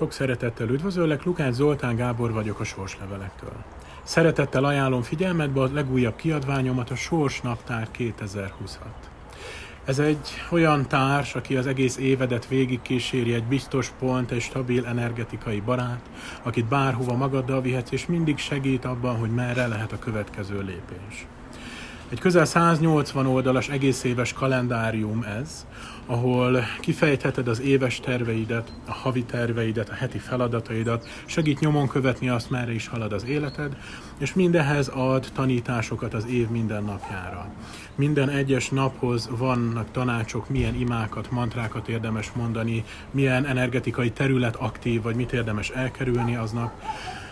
Sok szeretettel üdvözöllek, Lukács Zoltán Gábor vagyok a Sorslevelektől. Szeretettel ajánlom figyelmetbe a legújabb kiadványomat, a Sors Naptár 2026. Ez egy olyan társ, aki az egész évedet végigkíséri, egy biztos pont, egy stabil energetikai barát, akit bárhova magaddal vihetsz, és mindig segít abban, hogy merre lehet a következő lépés. Egy közel 180 oldalas egész éves kalendárium ez, ahol kifejtheted az éves terveidet, a havi terveidet, a heti feladataidat, segít nyomon követni azt, merre is halad az életed, és mindehez ad tanításokat az év minden napjára. Minden egyes naphoz vannak tanácsok, milyen imákat, mantrákat érdemes mondani, milyen energetikai terület aktív, vagy mit érdemes elkerülni aznap.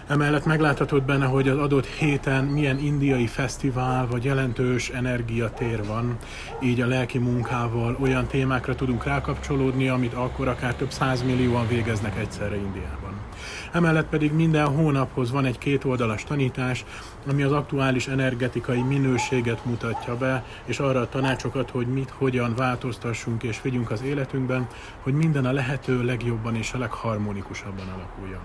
Emellett megláthatod benne, hogy az adott héten milyen indiai fesztivál vagy jelentős energiatér van, így a lelki munkával olyan témákra tudunk rákapcsolódni, amit akkor akár több százmillióan végeznek egyszerre Indiában. Emellett pedig minden hónaphoz van egy kétoldalas tanítás, ami az aktuális energetikai minőséget mutatja be, és arra a tanácsokat, hogy mit, hogyan változtassunk és vigyünk az életünkben, hogy minden a lehető legjobban és a legharmonikusabban alakuljon.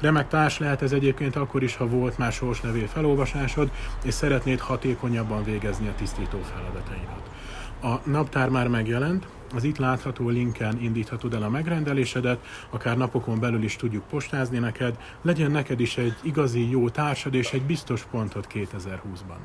Remek társ lehet ez egyébként akkor is, ha volt már sorsnevé felolvasásod, és szeretnéd hatékonyabban végezni a tisztító feladataidat. A naptár már megjelent, az itt látható linken indíthatod el a megrendelésedet, akár napokon belül is tudjuk postázni neked, legyen neked is egy igazi jó társad és egy biztos pontot 2020-ban.